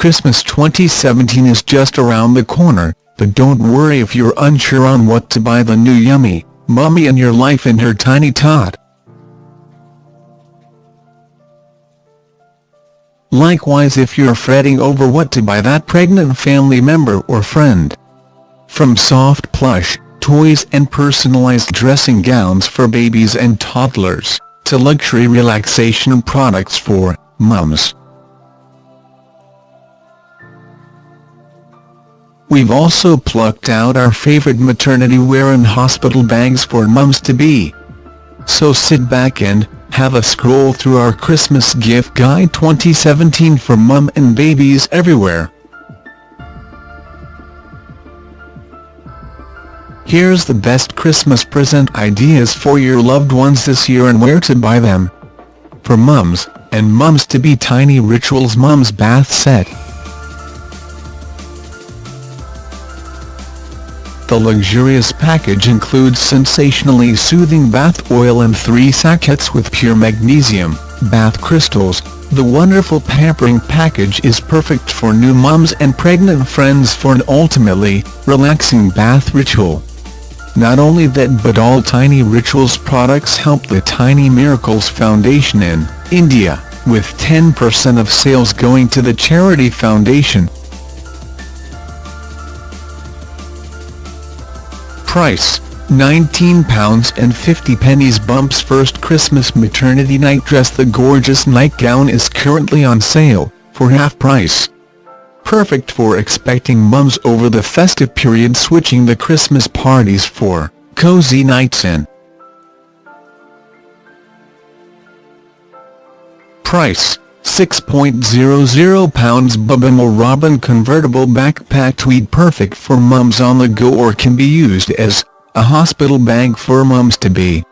Christmas 2017 is just around the corner, but don't worry if you're unsure on what to buy the new yummy, mummy in your life and her tiny tot. Likewise if you're fretting over what to buy that pregnant family member or friend. From soft plush, toys and personalized dressing gowns for babies and toddlers, to luxury relaxation products for mums. We've also plucked out our favorite maternity wear and hospital bags for mums-to-be. So sit back and have a scroll through our Christmas gift guide 2017 for mum and babies everywhere. Here's the best Christmas present ideas for your loved ones this year and where to buy them. For mums, and mums-to-be Tiny Rituals Mums Bath Set. The luxurious package includes sensationally soothing bath oil and three sachets with pure magnesium, bath crystals. The wonderful pampering package is perfect for new moms and pregnant friends for an ultimately relaxing bath ritual. Not only that but all Tiny Rituals products help the Tiny Miracles Foundation in India, with 10% of sales going to the charity foundation. Price, £19.50 Bumps First Christmas Maternity Night Dress The gorgeous nightgown is currently on sale, for half price. Perfect for expecting mums over the festive period switching the Christmas parties for cozy nights in. Price, £6.00 Bubble Robin convertible backpack tweed perfect for mums on the go or can be used as a hospital bag for mums to be.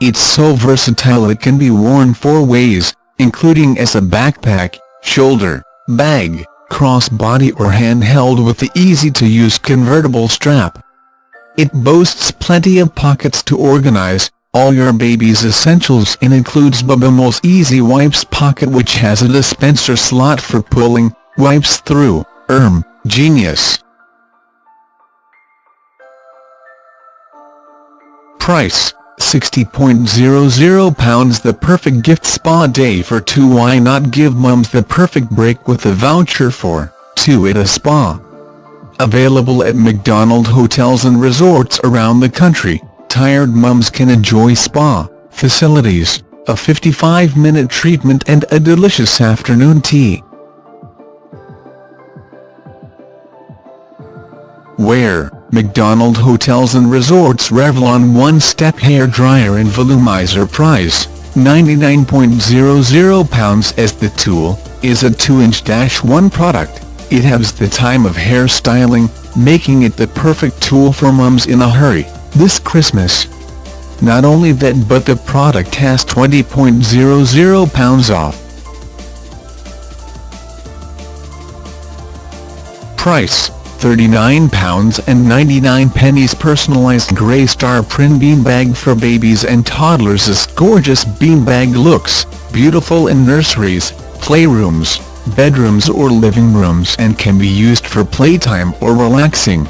It's so versatile it can be worn four ways, including as a backpack, shoulder, bag, crossbody or handheld with the easy-to-use convertible strap. It boasts plenty of pockets to organize, all your baby's essentials and includes Babymel's Easy Wipes pocket which has a dispenser slot for pulling wipes through. Erm, genius. Price, £60.00 The perfect gift spa day for two Why not give mums the perfect break with a voucher for two at a spa? Available at Macdonald hotels and resorts around the country tired mums can enjoy spa facilities, a 55-minute treatment and a delicious afternoon tea. Where, Macdonald Hotels and Resorts Revlon One Step Hair Dryer and Volumizer Price, £99.00 as the tool, is a 2-inch-1 product. It has the time of hair styling, making it the perfect tool for mums in a hurry this Christmas. Not only that but the product has £20.00 off. Price, 39 pounds and 99 pennies personalized grey star print beanbag for babies and toddlers This gorgeous beanbag looks beautiful in nurseries, playrooms, bedrooms or living rooms and can be used for playtime or relaxing.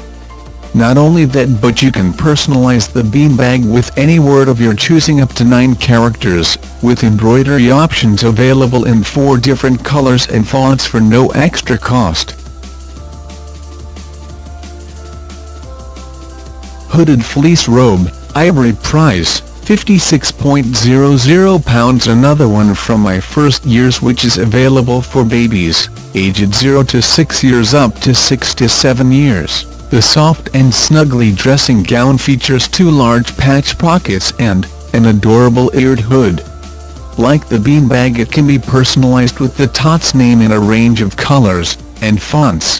Not only that but you can personalize the beanbag with any word of your choosing up to 9 characters, with embroidery options available in 4 different colors and fonts for no extra cost. Hooded fleece robe, ivory price, £56.00 Another one from my first years which is available for babies, aged 0 to 6 years up to 6 to 7 years. The soft and snuggly dressing gown features two large patch pockets and an adorable eared hood. Like the beanbag it can be personalized with the Tots name in a range of colors and fonts.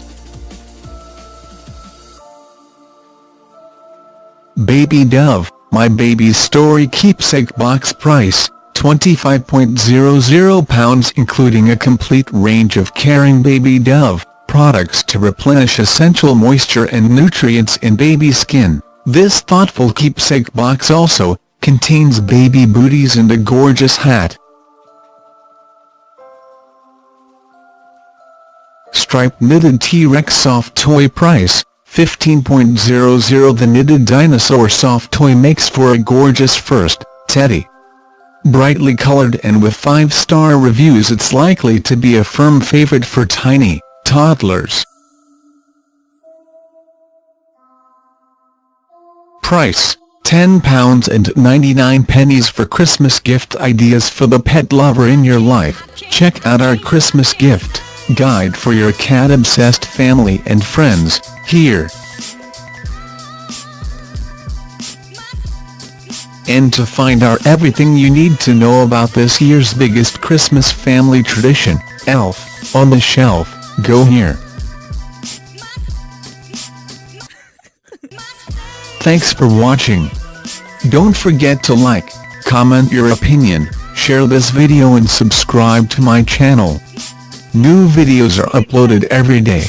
Baby Dove, My Baby's Story Keepsake Box Price, £25.00 including a complete range of caring Baby Dove products to replenish essential moisture and nutrients in baby skin. This thoughtful keepsake box also contains baby booties and a gorgeous hat. striped knitted T-Rex soft toy price, 15.00 The knitted dinosaur soft toy makes for a gorgeous first, teddy. Brightly colored and with 5-star reviews it's likely to be a firm favorite for tiny, toddlers. Price, £10 and 99 pennies for Christmas gift ideas for the pet lover in your life. Check out our Christmas gift guide for your cat-obsessed family and friends, here. And to find out everything you need to know about this year's biggest Christmas family tradition, Elf, on the shelf, go here. Thanks for watching. Don't forget to like, comment your opinion, share this video and subscribe to my channel. New videos are uploaded every day.